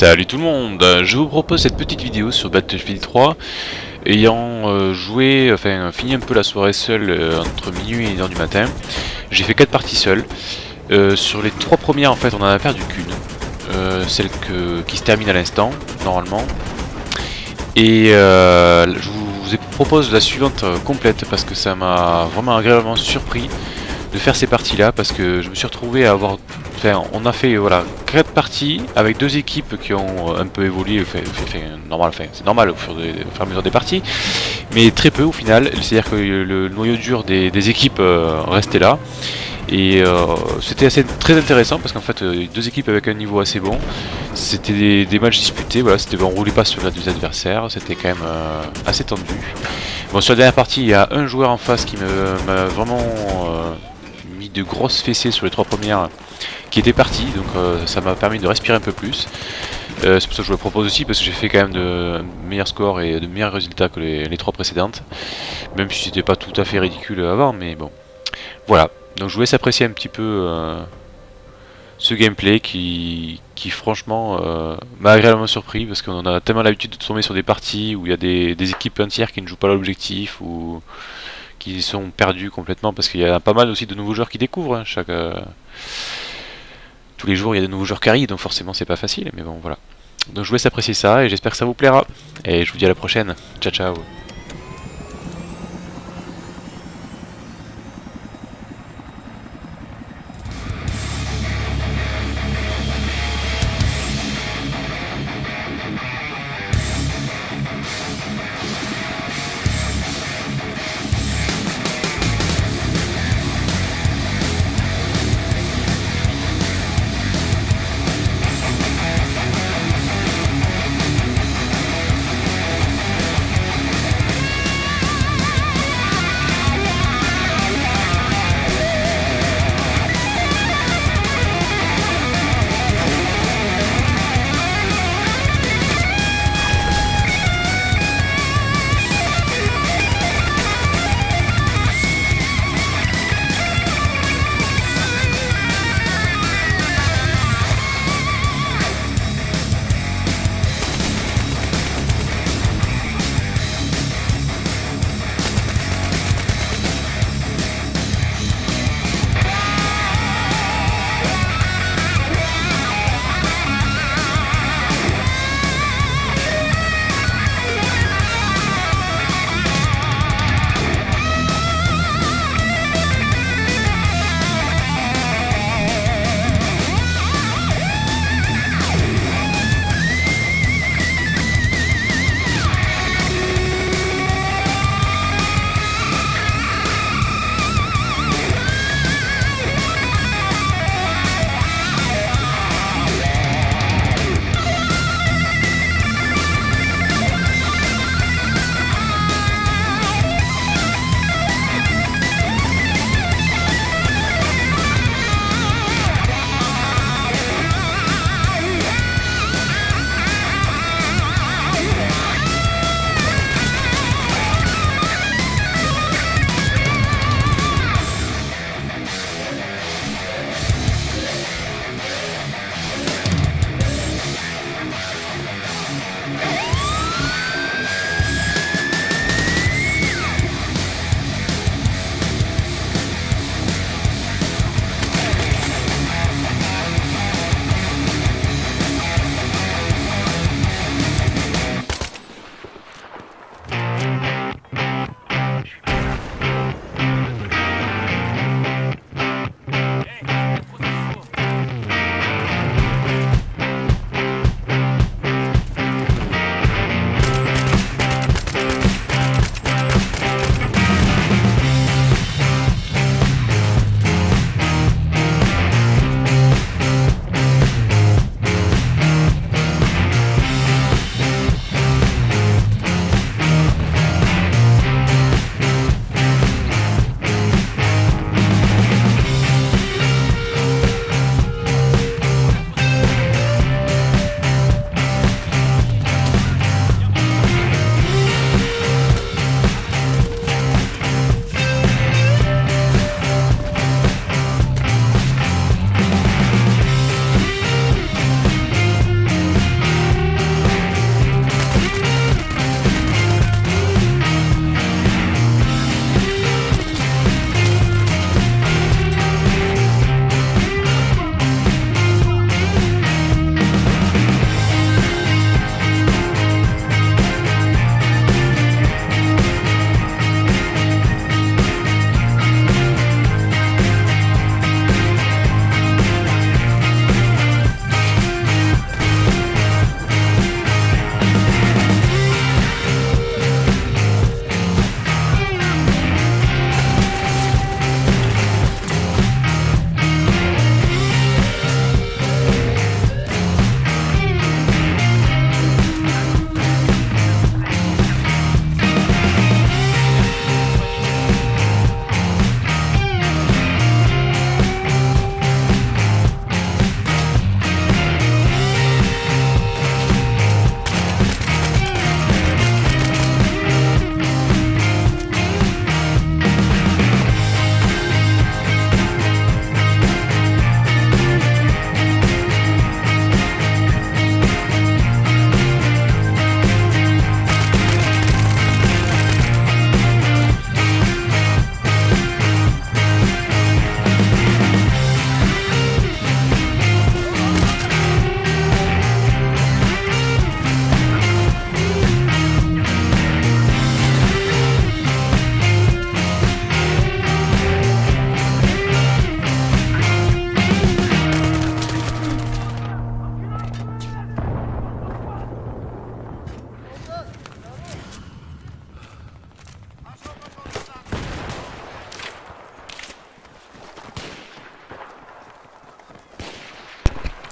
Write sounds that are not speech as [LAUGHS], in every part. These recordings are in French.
Salut tout le monde, je vous propose cette petite vidéo sur Battlefield 3 ayant euh, joué, enfin fini un peu la soirée seule euh, entre minuit et 1h du matin. J'ai fait 4 parties seules euh, sur les 3 premières en fait on en a perdu qu'une celle qui se termine à l'instant normalement. Et je vous propose la suivante complète parce que ça m'a vraiment agréablement surpris de faire ces parties là parce que je me suis retrouvé à avoir Enfin, on a fait voilà quatre parties avec deux équipes qui ont un peu évolué, enfin, normal, c'est normal au fur, et à mesure des parties, mais très peu au final. C'est-à-dire que le noyau dur des, équipes euh, restait là. Et euh, c'était assez très intéressant parce qu'en fait euh, deux équipes avec un niveau assez bon, c'était des, matchs disputés, voilà, c'était on roulait pas sur deux adversaires, c'était quand même assez tendu. Bon sur la dernière partie il y a un joueur en face qui m'a vraiment de grosses fessées sur les trois premières qui était parti, donc euh, ça m'a permis de respirer un peu plus. Euh, c'est pour ça que je vous le propose aussi, parce que j'ai fait quand même de meilleurs scores et de meilleurs résultats que les, trois précédentes. Même si c'était pas tout à fait ridicule avant, mais bon. Voilà, donc je vous laisse apprécier un petit peu euh, ce gameplay qui, franchement m'a agréablement surpris, parce qu'on a tellement l'habitude de tomber sur des parties où il y a des, des équipes entières qui ne jouent pas l'objectif, ou qui sont perdus complètement, parce qu'il y a pas mal aussi de nouveaux joueurs qui découvrent hein, chaque tous les jours il y a de nouveaux joueurs qui arrivent, donc forcément c'est pas facile, mais bon voilà. Donc je vous laisse apprécier ça et j'espère que ça vous plaira. Et je vous dis à la prochaine. Ciao ciao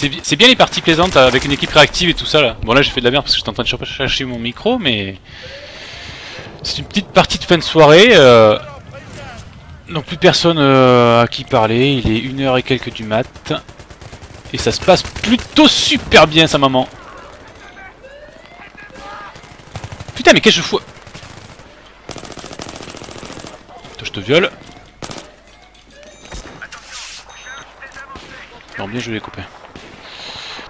C'est bi- c'est bien les parties plaisantes euh, avec une équipe réactive et tout ça là. Bon là j'ai fait de la merde parce que j'étais en train de cher- chercher mon micro mais... C'est une petite partie de fin de soirée. euh, Donc plus personne euh, à qui parler, il est une heure et quelques du mat. Et ça se passe plutôt super bien sa maman. Putain mais qu'est-ce que je fous? Attends, je te viole. Non bien joué les copains.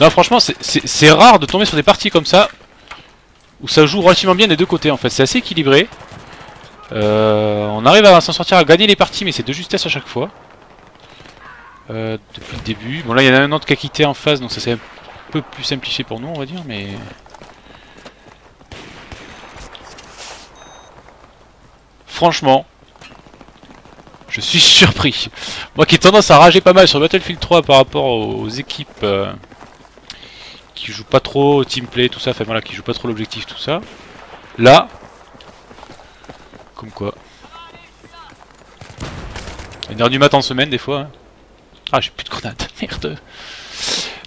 Non franchement c'est- rare de tomber sur des parties comme ça où ça joue relativement bien des deux côtés en fait, c'est assez équilibré. Euh, on arrive à s'en sortir à gagner les parties mais c'est de justesse à chaque fois. Euh, depuis le début. Bon là il y en a un autre qui a quitté en phase donc ça c'est un peu plus simplifié pour nous on va dire mais... Franchement, je suis [LAUGHS] surpris. Moi qui ai tendance à rager pas mal sur Battlefield 3 par rapport aux équipes euh, qui jouent pas trop teamplay, tout ça, enfin voilà, qui jouent pas trop l'objectif, tout ça. Là, comme quoi. Une heure du matin en semaine des fois. hein. Ah j'ai plus de grenades, [LAUGHS] merde.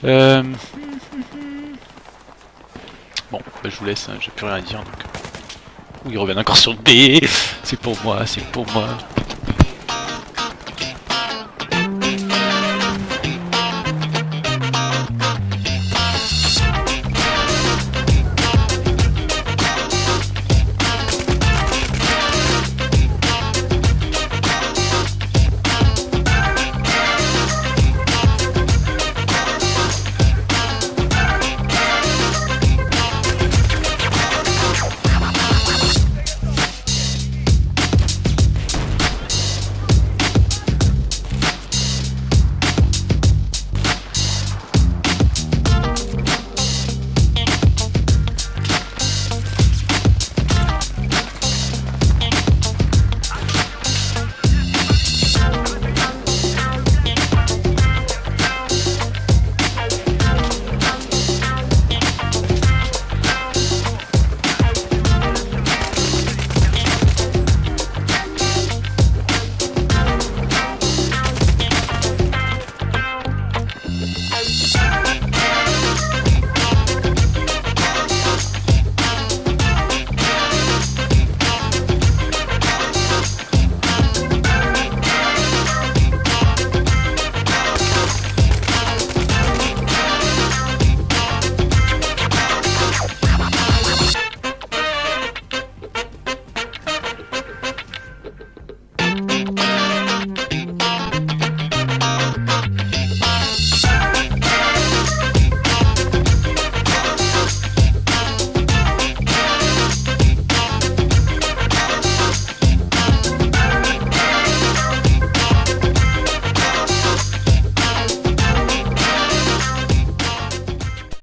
Euh... Bon, bah, je vous laisse, hein, j'ai plus rien à dire donc. Ouh, ils reviennent encore sur B. [LAUGHS] C'est pour moi, c'est pour moi.